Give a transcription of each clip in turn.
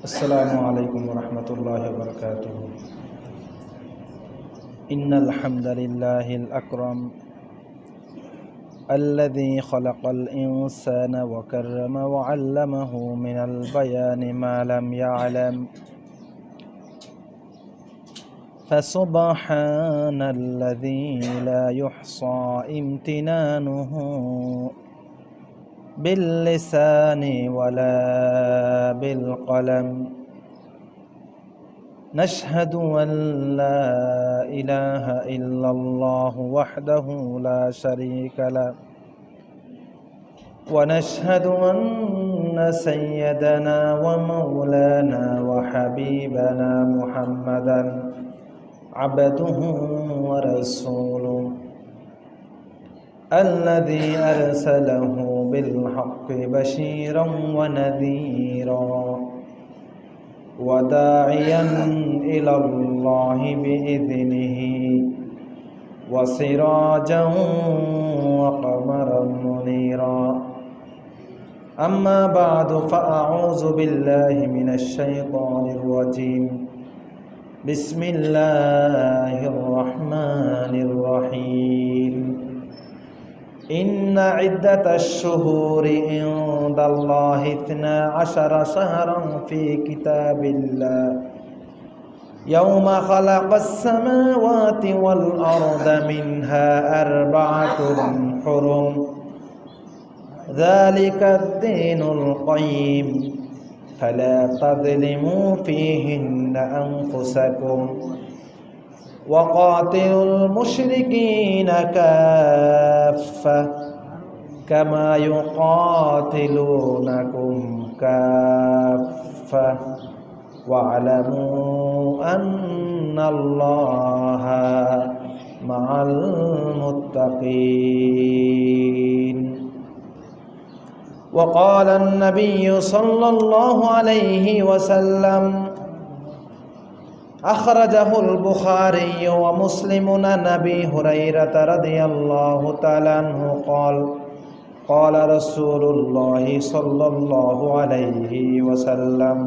السلام عليكم ورحمة الله وبركاته. إن الحمد لله الأكرم الذي خلق الإنسان وكرم وعلمه من البيان ما لم يعلم. فسبحان الذي لا يحصى امتنانه. باللسان ولا بالقلم. نشهد أن لا إله إلا الله وحده لا شريك له. ونشهد أن سيدنا ومولانا وحبيبنا محمدا عبده ورسوله الذي أرسله بالحق بشيرا ونذيرا وداعيا إلى الله بإذنه وسراجا وقمرا منيرا. أما بعد فأعوذ بالله من الشيطان الرجيم. بسم الله الرحمن الرحيم. إن عدة الشهور عند الله اثنا عشر شهرا في كتاب الله. يوم خلق السماوات والأرض منها أربعة حرم. ذلك الدين القيم. فلا تظلموا فيهن أنفسكم. وقاتلوا المشركين كافة كما يقاتلونكم كافة واعلموا أن الله مع المتقين. وقال النبي صلى الله عليه وسلم أخرجه البخاري ومسلم عن أبي هريرة رضي الله تعالى عنه قال قال رسول الله صلى الله عليه وسلم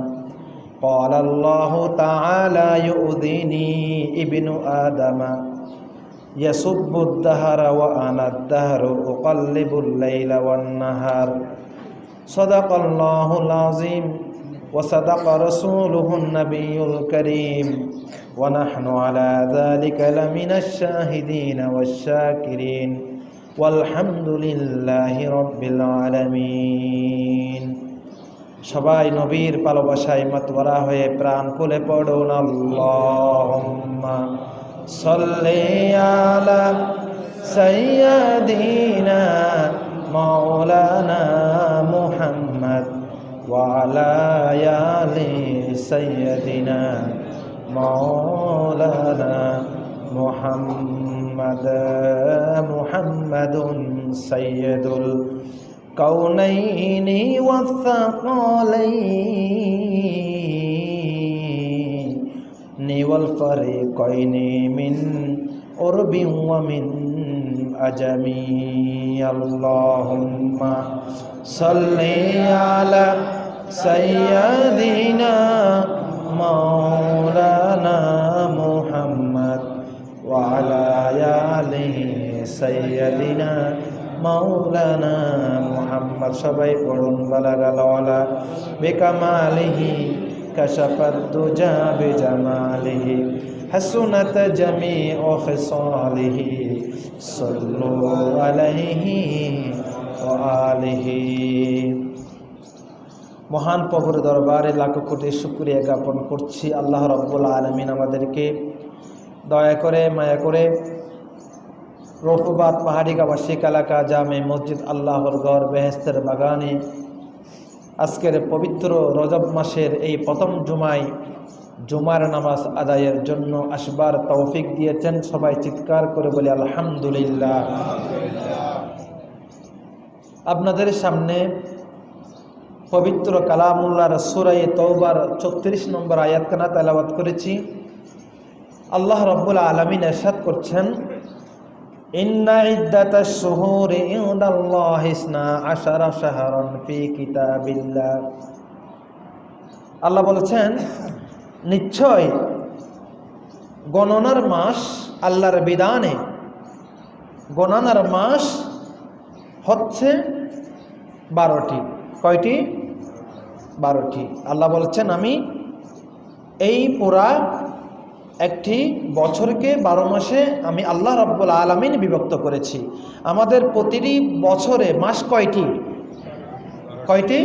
قال الله تعالى يؤذيني ابن آدم يسب الدهر وأنا الدهر أقلب الليل والنهار صدق الله العظيم. وصدق رسوله النبي الكريم ونحن على ذلك لمن الشاهدين والشاكرين والحمد لله رب العالمين সবাই নবীর ভালোবাসায় মতবরা হয়ে প্রাণ খুলে পড়ুন আল্লাহুম্মা সাল্লি আলা সাইয়্যিদিনা سيدنا مولانا محمد محمد سيد الكونين والثقلين والفريقين من قرب ومن أجمي اللهم صل على سيدنا مولانا محمد وعلى آله سيدنا مولانا محمد সবাই পড়ুন বালাগাল ওয়ালা বিকামালিহি كشف الدجى بجماله حسنت جميع خصاله صلوا عليه وآله মহান প্রভুর দরবারে লাখো কোটি শুক্রিয়া জ্ঞাপন করছি। আল্লাহ রব্বুল আলমিন আমাদেরকে দয়া করে, মায়া করে রফুবাদ গাবাসিক এলাকা, জামে মসজিদ, আল্লাহর গড় বেহেস্তের বাগানে আজকের পবিত্র রজব মাসের এই প্রথম জুমায় জুমার নামাজ আদায়ের জন্য আসবার তৌফিক দিয়েছেন সবাই চিৎকার করে বলে আলহামদুলিল্লাহ। আপনাদের সামনে পবিত্র কালামুল্লার সুরাই তৌবার চৌত্রিশ নম্বর আয়াতখানা তালাবাদ করেছি। আল্লাহ রব্বুল আলমিন এরশাদ করছেন আল্লাহ বলেছেন, নিশ্চয় গণনার মাস আল্লাহর বিধানে গণনার মাস হচ্ছে বারোটি। কয়টি? বারোটি। আল্লাহ বলছেন, আমি এই পুরা একটি বছরকে বারো মাসে আমি আল্লাহ রব্বুল আলমিন বিভক্ত করেছি। আমাদের প্রতিটি বছরে মাস কয়টি? কয়টি?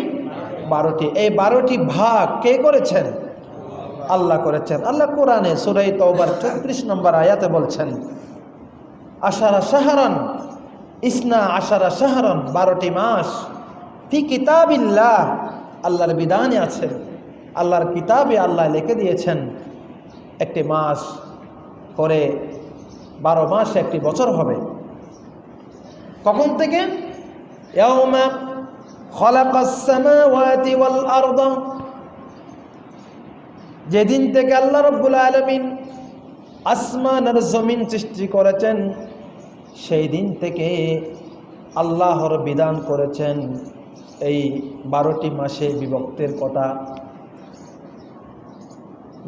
বারোটি। এই বারোটি ভাগ কে করেছেন? আল্লাহ করেছেন। আল্লাহ কোরআনে সুরাই তওবার চৌত্রিশ নম্বর আয়াতে বলছেন, আশারা সাহারান ইসনা আশারা সাহারান বারোটি মাস ফি কিতাবিল্লাহ আল্লাহর বিধানে আছে আল্লাহর কিতাবে আল্লাহ লিখে দিয়েছেন, একটি মাস করে বারো মাস একটি বছর হবে। কখন থেকে? যেদিন থেকে আল্লাহ রব্বুল আলমিন আসমান আর জমিন সৃষ্টি করেছেন, সেই দিন থেকে আল্লাহর বিধান করেছেন। এই বারোটি মাসে বিভক্তের কথা।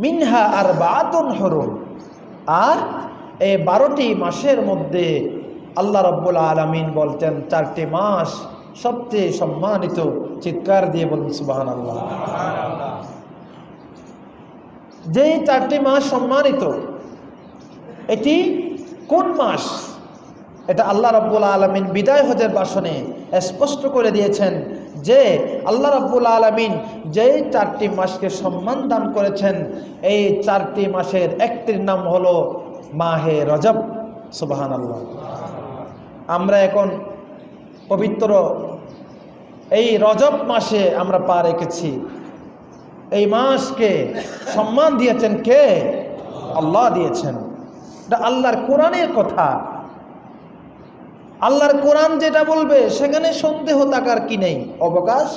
মিনহা আর বাতন হরুন আর এই বারোটি মাসের মধ্যে আল্লাহ রব্বুল আলমিন বলতেন, চারটি মাস সবচেয়ে সম্মানিত চিৎকার দিয়ে বলুন সুবাহান আল্লাহ যেই চারটি মাস সম্মানিত, এটি কোন মাস? এটা আল্লাহ রব্বুল আলমিন বিদায় হজের বাসনে স্পষ্ট করে দিয়েছেন যে আল্লাহ রব্বুল আলমিন যেই চারটি মাসকে সম্মান দান করেছেন, এই চারটি মাসের একটির নাম হলো মাহে রজব। সুবাহান আল্লাহ আমরা এখন পবিত্র এই রজব মাসে আমরা পা রেখেছি। এই মাসকে সম্মান দিয়েছেন কে? আল্লাহ দিয়েছেন। এটা আল্লাহর কোরআনের কথা। আল্লাহর কোরআন যেটা বলবে, সেখানে সন্দেহ থাকার কি নেই? অবকাশ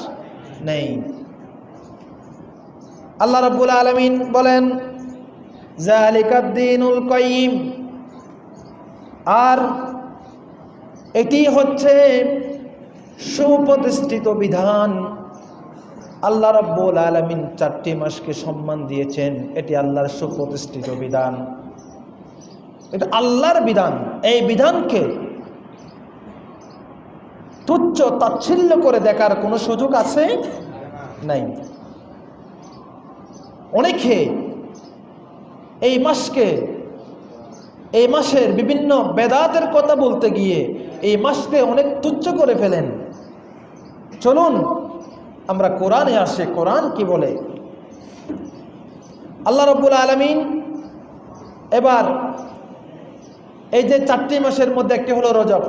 নেই। আল্লাহ রাব্বুল আলমিন বলেন জালিকাদ্দিনুল কয়িম আর এটি হচ্ছে সুপ্রতিষ্ঠিত বিধান। আল্লাহ রব্বুল আলমিন চারটি মাসকে সম্মান দিয়েছেন। এটি আল্লাহর সুপ্রতিষ্ঠিত বিধান। এটা আল্লাহর বিধান। এই বিধানকে তুচ্ছ তাচ্ছিল্য করে দেখার কোনো সুযোগ আছে? নাই। অনেকে এই মাসকে, এই মাসের বিভিন্ন বেদাতের কথা বলতে গিয়ে এই মাসকে অনেক তুচ্ছ করে ফেলেন। চলুন, আমরা কোরআনে আসে, কোরআন কি বলে? আল্লাহ রব্বুল আলমিন এবার এই যে চারটি মাসের মধ্যে একটি হলো রজব।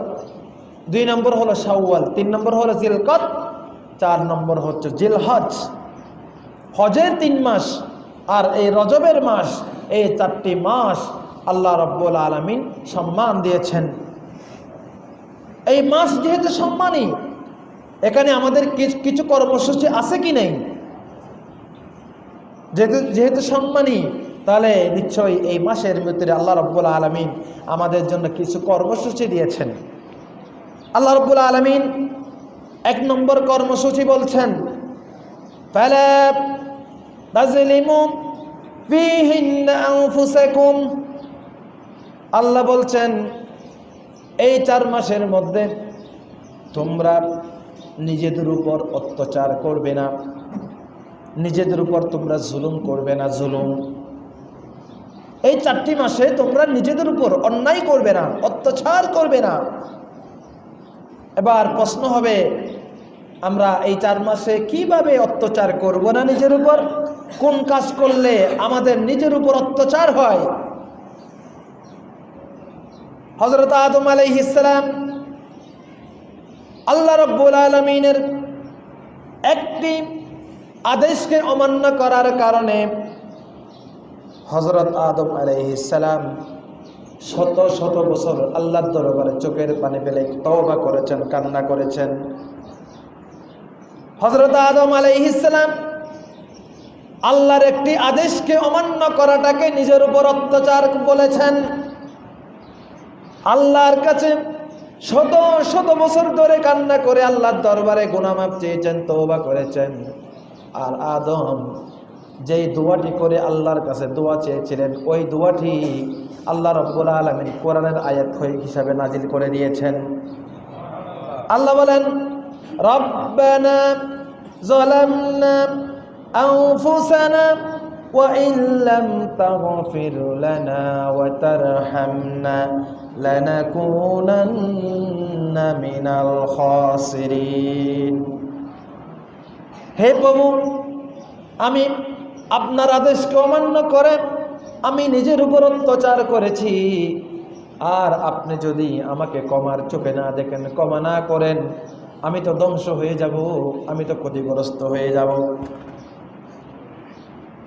দুই নম্বর হলো শাওয়াল, তিন নম্বর হলো জিলকত, চার নম্বর হচ্ছে জিলহজ। হজের তিন মাস আর এই রজবের মাস, এই চারটি মাস আল্লাহ রব্বুল আলমিন সম্মান দিয়েছেন। এই মাস যেহেতু সম্মানী, এখানে আমাদের কিছু কর্মসূচি আছে কি নেই? যেহেতু যেহেতু সম্মানী, তাহলে নিশ্চয়ই এই মাসের ভিতরে আল্লাহ রব্বুল আলমিন আমাদের জন্য কিছু কর্মসূচি দিয়েছেন। আল্লাহ রব্বুল আলমিন এক নম্বর কর্মসূচি বলছেন আল্লাহ বলছেন, এই চার মাসের মধ্যে তোমরা নিজেদের উপর অত্যাচার করবে না, নিজেদের উপর তোমরা জুলুম করবে না, জুলুম। এই চারটি মাসে তোমরা নিজেদের উপর অন্যায় করবে না, অত্যাচার করবে না। এবার প্রশ্ন হবে, আমরা এই চার মাসে কীভাবে অত্যাচার করব না নিজের উপর? কোন কাজ করলে আমাদের নিজের উপর অত্যাচার হয়? হজরত আদম আলাইহিসালাম আল্লাহ রব্বুল আলমিনের একটি আদেশকে অমান্য করার কারণে হজরত আদম আলাইহিসালাম শত শত বছর আল্লাহর দরবারে চোখের পানি ফেলে তওবা করেছেন, কান্না করেছেন। হজরত আদম আলাইহিসালাম আল্লাহর একটি আদেশকে অমান্য করাটাকে নিজের উপর অত্যাচার বলেছেন। আল্লাহর কাছে শত শত বছর ধরে কান্না করে আল্লাহর দরবারে গুনামাপ চেয়েছেন তৌবা করেছেন। আর আদম যেই দোয়াটি করে আল্লাহর কাছে দোয়া চেয়েছিলেন ওই দোয়াটি আল্লাহ রব্বুল আলমিন কোরআনের আয়াত হয়ে হিসাবে নাজিল করে দিয়েছেন আল্লাহ বলেন রব্বানা ظلمنا أنفسنا وإن لم تغفر لنا وترحمنا لنكونن من الخاسرين হে প্রভু আমি আপনার আদেশকে অমান্য করে আমি নিজের উপর অত্যাচার করেছি। আর আপনি যদি আমাকে কমার চোখে না দেখেন কমা না করেন, আমি তো ধ্বংস হয়ে যাব, আমি তো ক্ষতিগ্রস্ত হয়ে যাব।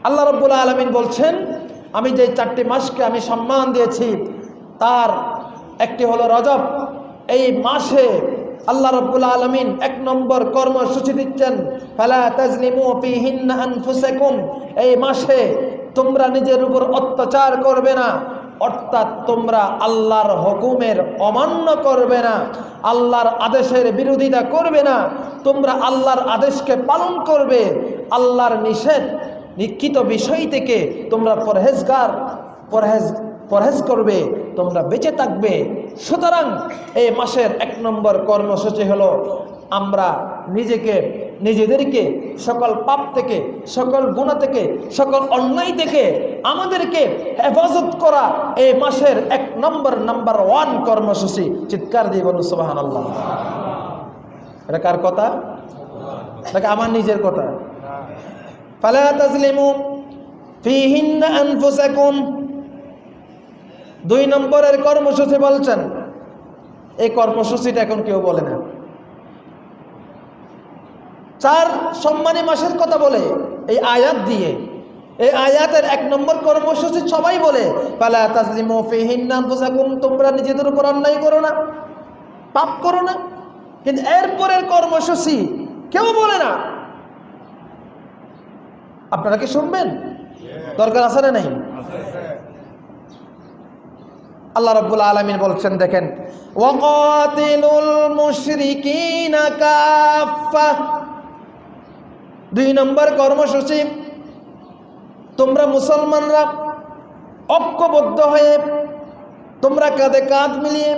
আল্লাহ রব্বুল আলমিন বলছেন, আমি যে চারটি মাসকে আমি সম্মান দিয়েছি, তার একটি হলো রজব। এই মাসে আল্লাহ রব্বুল আলমিন এক নম্বর কর্মসূচি দিচ্ছেন, ফালা তাজলিমু ফিহিন্না এই মাসে তোমরা নিজের উপর অত্যাচার করবে না, অর্থাৎ তোমরা আল্লাহর হুকুমের অমান্য করবে না, আল্লাহর আদেশের বিরোধিতা করবে না, তোমরা আল্লাহর আদেশকে পালন করবে, আল্লাহর নিষেধ, নিক্ষিত বিষয় থেকে তোমরা পরহেজগার, পরহেজ পরহেজ করবে, তোমরা বেঁচে থাকবে। সুতরাং এই মাসের এক নম্বর কর্মসূচি হলো, আমরা নিজেকে, নিজেদেরকে, সকল পাপ থেকে, সকল গুণা থেকে, সকল অন্যায় থেকে আমাদেরকে হেফাজত করা এই মাসের এক নম্বর নাম্বার ওয়ান কর্মসূচি। চিৎকার দিয়ে বলুন সুবাহান আল্লাহ এটা কার কথা? নাকি আমার নিজের কথা? ফালা তাজলিমু ফিহিন্না আনফুসাকুম দুই নম্বরের কর্মসূচি বলছেন। এই কর্মসূচিটা এখন কেউ বলে না। চার সম্মানী মাসের কথা বলে এই আয়াত দিয়ে। এই আয়াতের এক নম্বর কর্মসূচি সবাই বলে তোমরা নিজেদের উপর অন্যায় করো না, পাপ করো না। কিন্তু এরপরের কর্মসূচি কেউ বলে না। আপনারা কি শুনবেন? দরকার আছে না নেই? আল্লাহ রব্বুল আলমিন বলছেন, দেখেন দুই নম্বর কর্মসূচি, তোমরা মুসলমানরা ঐক্যবদ্ধ হয়ে, তোমরা কাঁধে কাঁধ মিলিয়ে,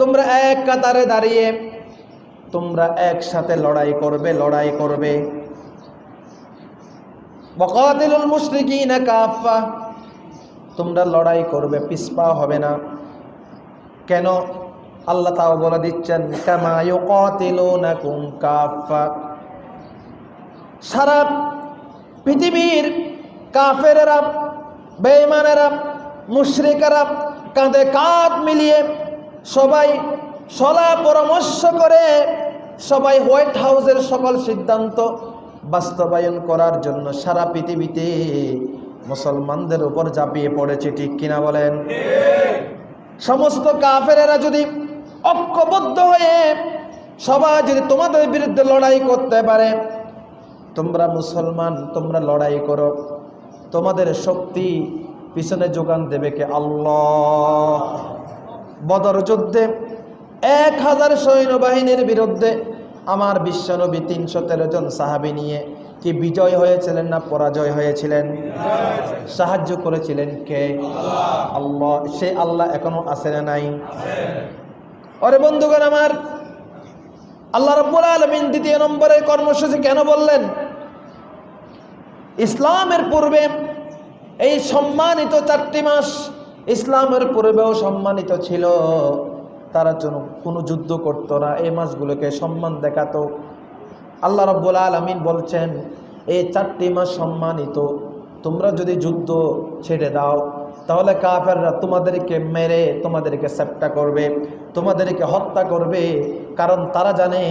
তোমরা এক কাতারে দাঁড়িয়ে, তোমরা একসাথে লড়াই করবে লড়াই করবে। বকাতিলুল মুশরিকিনা কাফা তোমরা লড়াই করবে, পিসপা হবে না। কেন? আল্লাহ তাও বলে দিচ্ছেন, কামা ইউকাতিলুনাকুম কাফা সারা পৃথিবীর কাফেরেরা, বেঈমানেরা, মুশরিকেরা কাঁধে কাঁধ মিলিয়ে সবাই সলা পরামর্শ করে সবাই হোয়াইট হাউসের সকল সিদ্ধান্ত বাস্তবায়ন করার জন্য সারা পৃথিবীতে মুসলমানদের উপর ঝাঁপিয়ে পড়েছে, ঠিক কিনা বলেন? সমস্ত কাফেরেরা যদি ঐক্যবদ্ধ হয়ে সবাই যদি তোমাদের বিরুদ্ধে লড়াই করতে পারে, তোমরা মুসলমান, তোমরা লড়াই করো। তোমাদের শক্তি পিছনে যোগান দেবে কে? আল্লাহ। বদর যুদ্ধে এক হাজার সৈন্যবাহিনীর বিরুদ্ধে আমার বিশ্বনবী তিনশো তেরো জন সাহাবি নিয়ে কি বিজয় হয়েছিলেন না পরাজয় হয়েছিলেন? সাহায্য করেছিলেন কে? আল্লাহ, সে আল্লাহ এখনও আছে না নাই? অরে বন্ধুগণ আমার, আল্লাহ রব্বুল আলমিন দ্বিতীয় নম্বরের কর্মসূচি কেন বললেন? ইসলামের পূর্বে এই সম্মানিত চারটি মাস ইসলামের পূর্বেও সম্মানিত ছিল। তারা যেন কোনো যুদ্ধ করতো না। এই মাসগুলোকে সম্মান দেখাতো। আল্লাহ রব্বুল আলমিন বলছেন এই চারটি মাস সম্মানিত, তোমরা যদি যুদ্ধ ছেড়ে দাও, তাহলে কাফেররা তোমাদেরকে মেরে তোমাদেরকে সেপ্টা করবে, তোমাদেরকে হত্যা করবে, কারণ তারা জানে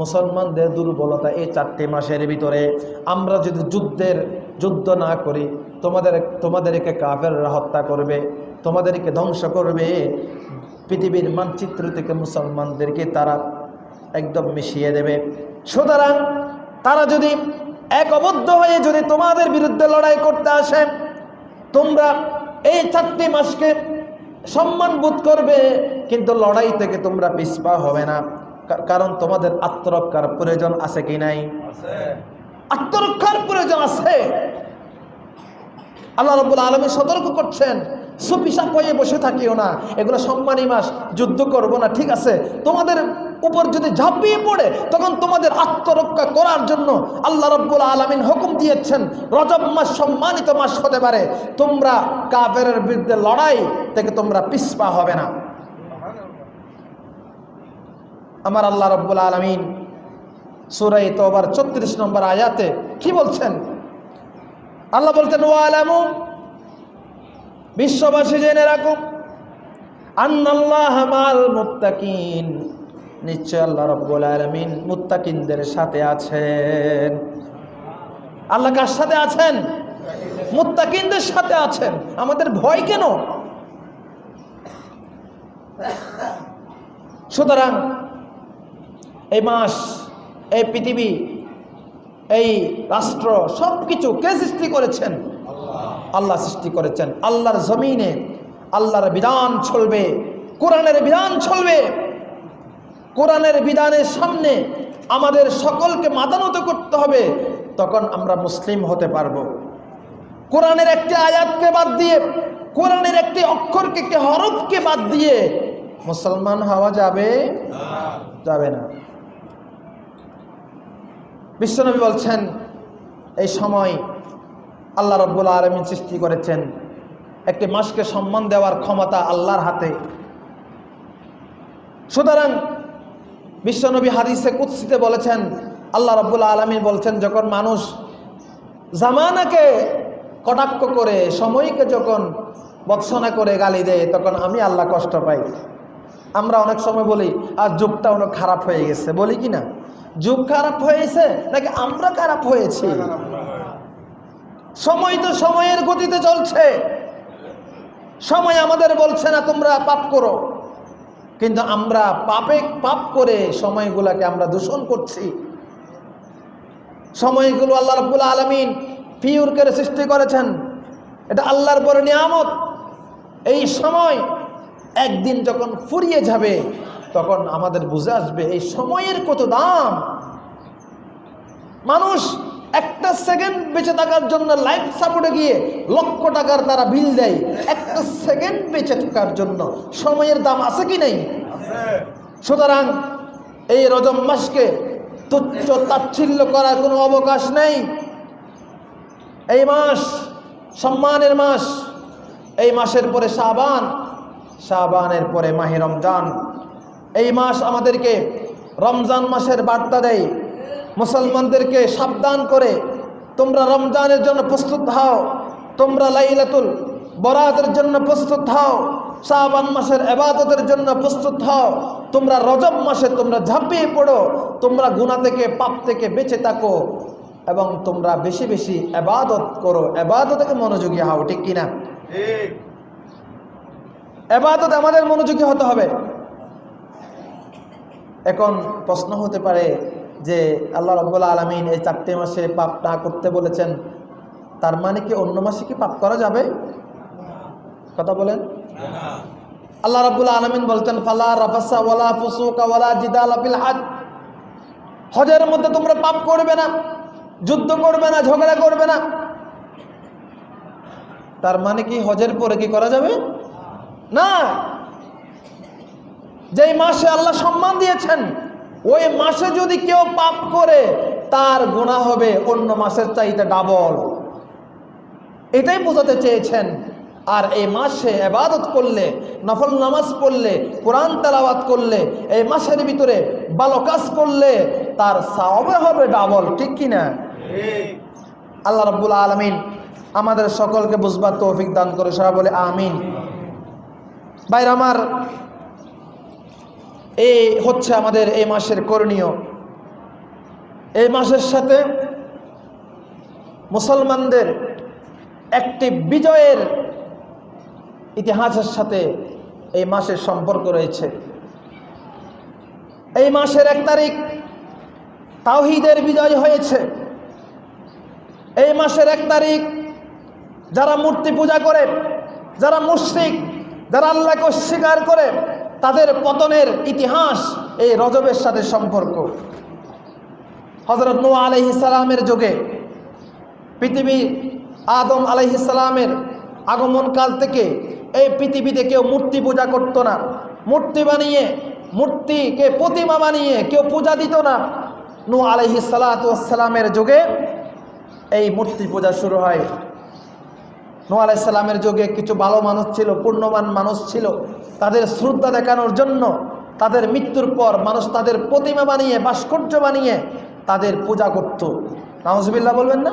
মুসলমানদের দুর্বলতা এই চারটি মাসের ভিতরে। আমরা যদি যুদ্ধের, যুদ্ধ না করি, তোমাদের, তোমাদেরকে কাফেররা হত্যা করবে, তোমাদেরকে ধ্বংস করবে। পৃথিবীর মানচিত্র থেকে মুসলমানদেরকে তারা একদম মিশিয়ে দেবে। সুতরাং তারা যদি এক একবদ্ধ হয়ে যদি তোমাদের বিরুদ্ধে লড়াই করতে আসে তোমরা এই চারটি মাসকে সম্মান বোধ করবে কিন্তু লড়াই থেকে তোমরা পিসপা হবে না। কারণ তোমাদের আত্মরক্ষার প্রয়োজন আছে কি নাই? আত্মরক্ষার প্রয়োজন আছে। আল্লাহ রব্বুল আলমী সতর্ক করছেন সুপিসাপ হয়ে বসে থাকিও না। এগুলো সম্মানী মাস যুদ্ধ করব না ঠিক আছে? তোমাদের উপর যদি ঝাঁপিয়ে পড়ে, তখন তোমাদের আত্মরক্ষা করার জন্য আল্লাহ রব্বুল আলমিন হুকুম দিয়েছেন, রজব মাস সম্মানিত মাস হতে পারে। তোমরা কাফের বিরুদ্ধে লড়াই থেকে তোমরা পিসপা হবে না। আমার আল্লাহ রব্বুল আলমিন সুরাই তোবার চত্রিশ নম্বর আয়াতে কি বলছেন? আল্লাহ বলতেন ওয়ালামু, বিশ্ববাসী জেনে রাখুন, আন্নাল্লাহ মাল মুত্তাকিন। নিশ্চয় আল্লাহ রব্বুল আলমিন মুত্তাকিনদের সাথে আছেন। আল্লাহ কার সাথে আছেন? মুত্তাকিনদের সাথে আছেন। আমাদের ভয় কেন? সুতরাং এই মাস, এই পৃথিবী, এই রাষ্ট্র সব কিছু কে সৃষ্টি করেছেন? আল্লাহ সৃষ্টি করেছেন। আল্লাহর জমিনে আল্লাহর বিধান চলবে, কোরআনের বিধান চলবে। কোরআনের বিধানের সামনে আমাদের সকলকে মাতানত করতে হবে, তখন আমরা মুসলিম হতে পারব। কোরআনের একটি আয়াতকে বাদ দিয়ে, কোরআনের একটি অক্ষরকে, একটি হরফকে বাদ দিয়ে মুসলমান হওয়া যাবে? যাবে না। বিশ্বনবী বলছেন, এই সময় আল্লাহ রব্বুল আলমিন সৃষ্টি করেছেন একটি মাসকে সম্মান দেওয়ার ক্ষমতা আল্লাহর হাতে। সুতরাং বিশ্বনবী হাদিসে কুৎসিতে বলেছেন, আল্লাহ রব্বুল আলমিন বলছেন, যখন মানুষ জামানাকে কটাক্ষ করে, সময়কে যখন বৎসনা করে গালি দেয়, তখন আমি আল্লাহ কষ্ট পাই। আমরা অনেক সময় বলি, আর যুগটা অনেক খারাপ হয়ে গেছে। বলি কি না? যুগ খারাপ হয়েছে, নাকি আমরা খারাপ হয়েছি? সময় তো সময়ের গতিতে চলছে। সময় আমাদের বলছে না, তোমরা পাপ করো। কিন্তু আমরা পাপে পাপ করে সময়গুলাকে আমরা দূষণ করছি। সময়গুলো আল্লাহ রব্বুল আলমিন পিউর করে সৃষ্টি করেছেন। এটা আল্লাহর বড় নিয়ামত। এই সময় একদিন যখন ফুরিয়ে যাবে, তখন আমাদের বুঝে আসবে এই সময়ের কত দাম। মানুষ একটা সেকেন্ড বেঁচে থাকার জন্য লাইফ সাপোর্টে গিয়ে লক্ষ টাকার তারা বিল দেয়। একটা সেকেন্ড বেঁচে থাকার জন্য সময়ের দাম আছে কি নেই? সুতরাং এই রজম মাসকে তুচ্ছ তাচ্ছিল্য করার কোনো অবকাশ নেই। এই মাস সম্মানের মাস। এই মাসের পরে শাবান, শাবানের পরে মাহে রমজান। এই মাস আমাদেরকে রমজান মাসের বার্তা দেয়। মুসলমানদেরকে সাবধান করে, তোমরা রমজানের জন্য প্রস্তুত হও, তোমরা লাইলাতুল বরাতের জন্য প্রস্তুত হও, শাবান মাসের এবাদতের জন্য প্রস্তুত হও, তোমরা রজব মাসে তোমরা ঝাঁপিয়ে পড়ো, তোমরা গুণা থেকে, পাপ থেকে বেঁচে থাকো এবং তোমরা বেশি বেশি এবাদত করো। এবাদতকে মনোযোগী হও, ঠিক কিনা? এবাদত আমাদের মনোযোগী হতে হবে। এখন প্রশ্ন হতে পারে যে আল্লাহ রব্বুল্লা আলমিন এই চারটে মাসে পাপ না করতে বলেছেন, তার মানে কি অন্য মাসে কি পাপ করা যাবে? কথা বলেন। আল্লাহ রাব্বুল আলমিন বলছেন, ফালা রাফাসা ওয়ালা হাজ। হজের মধ্যে তোমরা পাপ করবে না, যুদ্ধ করবে না, ঝগড়া করবে না। তার মানে কি হজের পরে কি করা যাবে? না। যেই মাসে আল্লাহ সম্মান দিয়েছেন ওই মাসে যদি কেউ পাপ করে, তার গোনা হবে, অন্য মাসের চাইতে ডাবল এটাই বোঝাতে চেয়েছেন। আর এই মাসে এবাদত করলে, নফল নামাজ পড়লে, কোরআন তালাবাত করলে, এই মাসের ভিতরে ভালো কাজ করলে, তার সাওবে হবে ডাবল ঠিক কিনা আল্লাহ রব্বুল আলমিন আমাদের সকলকে বুঝবার তৌফিক দান করে, সবাই বলে আমিন। বাইর আমার এই হচ্ছে আমাদের এই মাসের করণীয়। এই মাসের সাথে মুসলমানদের একটি বিজয়ের ইতিহাসের সাথে এই মাসের সম্পর্ক রয়েছে। এই মাসের এক তারিখ তাওহিদের বিজয় হয়েছে। এই মাসের এক তারিখ যারা মূর্তি পূজা করে, যারা মুশ্রিক, যারা আল্লাহকে অস্বীকার করে তাদের পতনের ইতিহাস এই রজবের সাথে সম্পর্ক। হজরত নোয়া আলহ ইসালামের যুগে পৃথিবী আদম আলাইহিসালামের আগমনকাল থেকে এই পৃথিবীতে কেউ মূর্তি পূজা করতো না। মূর্তি বানিয়ে, মূর্তিকে প্রতিমা বানিয়ে কেউ পূজা দিত না। নু আলহি যুগে এই মূর্তি পূজা শুরু হয়। নু আলাইসাল্লামের যুগে কিছু ভালো মানুষ ছিল পূর্ণমান মানুষ ছিল। তাদের শ্রদ্ধা দেখানোর জন্য তাদের মৃত্যুর পর মানুষ তাদের প্রতিমা বানিয়ে ভাস্কর্য বানিয়ে তাদের পূজা করত। নাহজবিল্লা বলবেন না?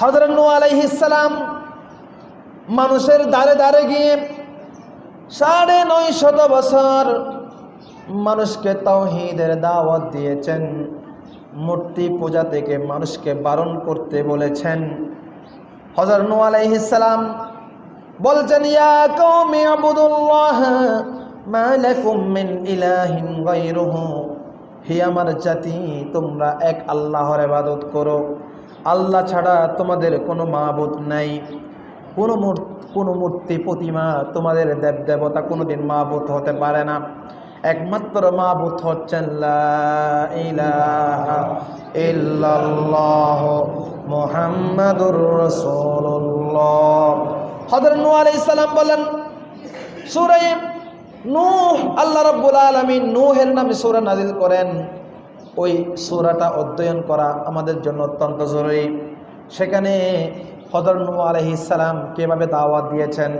হজরত নু আলাইহিসালাম মানুষের দ্বারে দ্বারে গিয়ে সাড়ে নয় শত বছর মানুষকে তৌহিদের দাওয়াত দিয়েছেন। মূর্তি পূজা থেকে মানুষকে বারণ করতে বলেছেন। হজর নু আলাইহিসালাম বলছেন, ইয়া কওমি আবুদুল্লাহ, মা লাকুম মিন ইলাহিন গায়রুহু। হে আমার জাতি, তোমরা এক আল্লাহর ইবাদত করো। আল্লাহ ছাড়া তোমাদের কোনো মাবুদ নাই। কোনো মূর্তি কোনো মূর্তি প্রতিমা তোমাদের দেব দেবতা কোনোদিন মাবুত হতে পারে না। একমাত্র মাবুত হচ্ছেন লা ইলাহা ইল্লাল্লাহ মুহাম্মাদুর রাসূলুল্লাহ। হযরত নূহ আলাইহিস সালাম বলেন, সূরা আল্লাহ নামে নাজিল করেন। ওই সূরাটা অধ্যয়ন করা আমাদের জন্য অত্যন্ত জরুরি। সেখানে হজর নূ আলহিস সালাম কীভাবে দাওয়াত দিয়েছেন?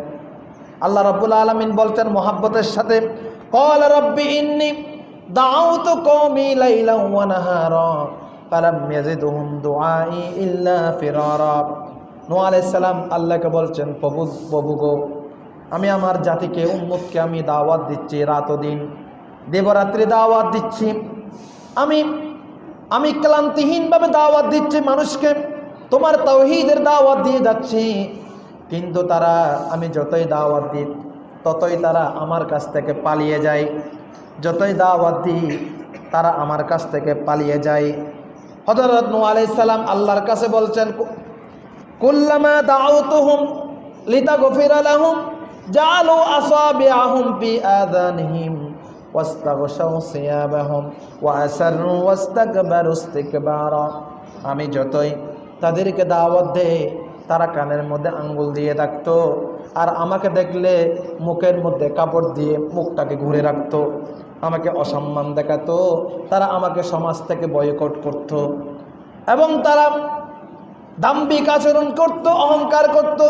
আল্লাহ রব্বুল আলমিন বলতেন, মোহাব্বতের সাথে রব্বি ইন্নি দাউত কওমি লাইলা ওয়া নাহারা ফালাম ইয়াজিদহুম দুআই ইল্লা ফিরারা নূহ আলাইহিস আল্লাহকে বলছেন, প্রভু প্রভু গো, আমি আমার জাতিকে, উম্মতকে আমি দাওয়াত দিচ্ছি রাত ও দিন। দেবরাত্রি দাওয়াত দিচ্ছি। আমি আমি ক্লান্তিহীনভাবে দাওয়াত দিচ্ছি মানুষকে। তোমার তৌহিদের দাওয়াত দিয়ে যাচ্ছি। কিন্তু তারা, আমি যতই দাওয়াত দিই ততই তারা আমার কাছ থেকে পালিয়ে যায়। যতই দাওয়াত দিই, তারা আমার কাছ থেকে পালিয়ে যায়। হজরত নু আলাইসাল্লাম আল্লাহর কাছে বলছেন, কুল্লামা দাউতুহুম লিতাগফির লাহুম জালু আসাবিআহুম ফি আযানিহিম ওয়াস্তাগশাউ সিয়াবাহুম ওয়া আসাররু ওয়াস্তাকবারু আমি যতই তাদেরকে দাওয়াত দেয় তারা কানের মধ্যে আঙ্গুল দিয়ে রাখতো আর আমাকে দেখলে মুখের মধ্যে কাপড় দিয়ে মুখটাকে ঘুরে রাখতো, আমাকে অসম্মান দেখাতো, তারা আমাকে সমাজ থেকে বয়কট করত এবং তারা দাম্বিক আচরণ করত, অহংকার করত,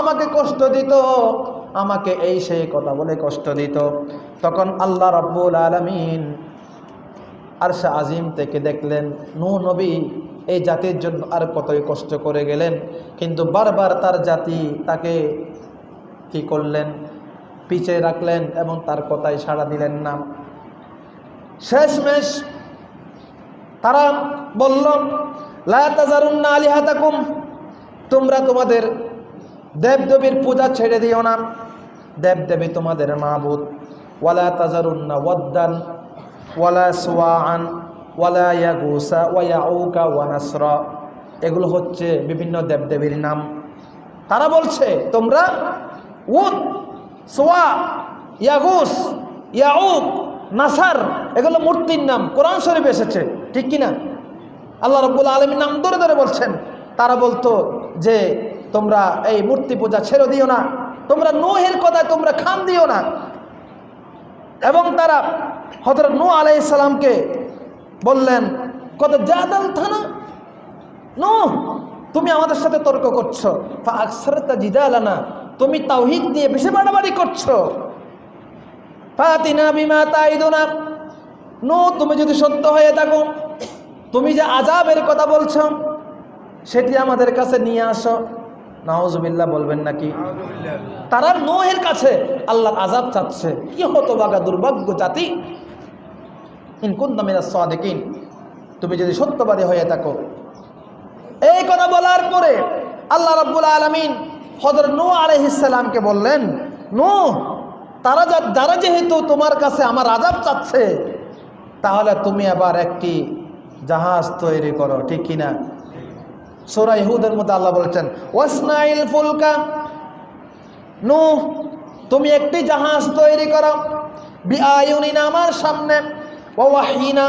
আমাকে কষ্ট দিত, আমাকে এই সেই কথা বলে কষ্ট দিত। তখন আল্লাহ রব্বুল আলমিন আরশা আজিম থেকে দেখলেন নূ নবী এই জাতির জন্য আর কতই কষ্ট করে গেলেন, কিন্তু বারবার তার জাতি তাকে কি করলেন? পিছে রাখলেন এবং তার কথায় সাড়া দিলেন না। শেষমেশ তারা বলল লাতাজারুন্না আলিহাতাকুম, তোমরা তোমাদের দেবদেবীর পূজা ছেড়ে দিও না। দেবদেবী তোমাদের মাহবুদ ওয়ালা তাজারুন্না ওয়াদ্দান, ওয়ালা সোয়ান ওয়ালা ইয়াগুসা ওয়াউকা ওয়ানাসরা এগুলো হচ্ছে বিভিন্ন দেবদেবীর নাম। তারা বলছে, তোমরা উদ সোয়া ইয়াগুস ইয়াউক নাসার এগুলো মূর্তির নাম। কোরআন শরীফ এসেছে, ঠিক কিনা? আল্লাহ রব্বুল আলমীর নাম ধরে ধরে বলছেন। তারা বলতো যে, তোমরা এই মূর্তি পূজা ছেড়ে দিও না। তোমরা নোহের কথায় তোমরা খান দিও না। এবং তারা হজরত নূ আলাইসালামকে বললেন কত জাদাল থানা? নো তুমি আমাদের সাথে তর্ক করছ। আকসারতা জিদালানা। তুমি তাওহিদ নিয়ে বেশি বাড়াবাড়ি করছ। ফাতিনা বিমা তাইদুনা। নো তুমি যদি সত্য হয়ে থাকো তুমি যে আজাবের কথা বলছো সেটি আমাদের কাছে নিয়ে আসো। নাওজুবিল্লাহ বলবেন নাকি? তারা নোহের কাছে আল্লাহর আজাব চাচ্ছে। কি হতো বাগা দুর্ভাগ্য জাতি। ইনকুন তামিনা সাদেকিন। তুমি যদি সত্যবাদী হয়ে থাকো। এই কথা বলার পরে আল্লাহ রব্বুল আলমিন হজর নু আলহিসামকে বললেন নু তারা যা, যারা যেহেতু তোমার কাছে আমার আজাব চাচ্ছে, তাহলে তুমি আবার একটি জাহাজ তৈরি করো, ঠিক কিনা? সোরা ইহুদের মধ্যে আল্লাহ বলছেন, ওয়াসনাইল ফুলকা নু তুমি একটি জাহাজ তৈরি করো বিআইউনিনা আমার সামনে ওয়াহিনা।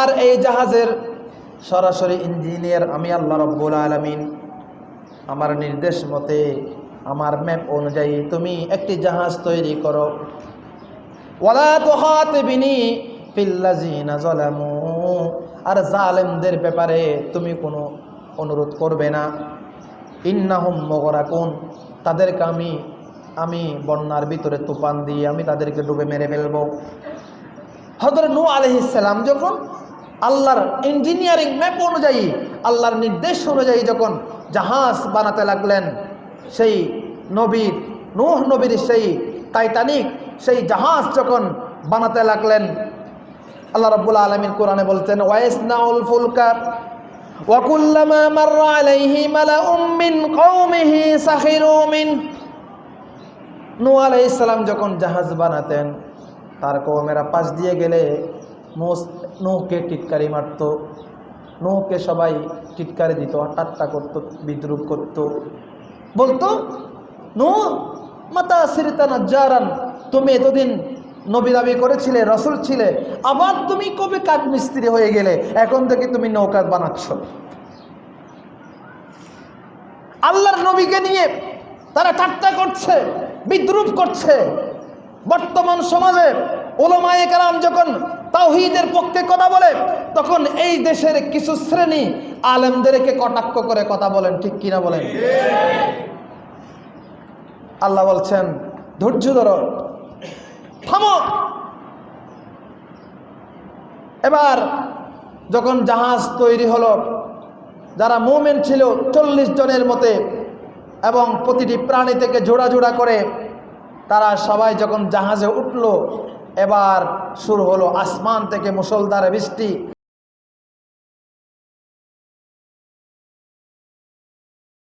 আর এই জাহাজের সরাসরি ইঞ্জিনিয়ার আমি আল্লাহ রব্বুল আলমিন আমার নির্দেশ মতে, আমার ম্যাপ অনুযায়ী তুমি একটি জাহাজ তৈরি করো। ওয়ালা তুহাতিবিনি ফিল্লাযিনা যালামু। আর জালেমদের ব্যাপারে তুমি কোনো অনুরোধ করবে না। ইন্নাহুম মুগরাকুন, তাদেরকে আমি আমি বন্যার ভিতরে তুফান দিয়ে আমি তাদেরকে ডুবে মেরে ফেলব। হজরত নূ আলহিসাল্লাম যখন আল্লাহর ইঞ্জিনিয়ারিং ম্যাপ অনুযায়ী, আল্লাহর নির্দেশ অনুযায়ী যখন জাহাজ বানাতে লাগলেন সেই নবীর নূহ নবীর সেই টাইটানিক, সেই জাহাজ যখন বানাতে লাগলেন, আল্লাহ রাব্বুল আলামিন কোরআনে বলছেন, ওয়াইসনাউল ফুলকা, ওয়াকুল্লামা মাররা আলাইহি মালাউম মিন কওমিহি সাখিরু মিন। নূহ আলাইহিস সালাম যখন জাহাজ বানাতেন, তার কওমেরা পাশ দিয়ে গেলে নূহকে টিটকারি মারতো। নূহকে সবাই টিটকারি দিত ঠাট্টা করত, বিদ্রুপ করত। বলতো নূহ মাতা সিরিতানা জারান তুমি এতদিন নবী দাবি করেছিলে, রসুল ছিলে, আবার তুমি কবে কাঠ মিস্ত্রি হয়ে গেলে, এখন থেকে তুমি নৌকা বানাচ্ছ। আল্লাহর নবীকে নিয়ে তারা ঠাট্টা করছে, বিদ্রুপ করছে। বর্তমান সমাজে ওলামায়ে কালাম যখন তাওহীদের পক্ষে কথা বলে, তখন এই দেশের কিছু শ্রেণি আলেমদেরকে কটাক্ষ করে কথা বলেন, ঠিক কিনা বলেন? আল্লাহ বলছেন, ধৈর্য ধরো, থামো। এবার যখন জাহাজ তৈরি হলো, যারা মুমেন ছিল চল্লিশ জনের মতে এবং প্রতিটি প্রাণী থেকে জোড়া জোড়া করে, তারা সবাই যখন জাহাজে উঠল এবার শুরু হলো আসমান থেকে মুসলধারে বৃষ্টি।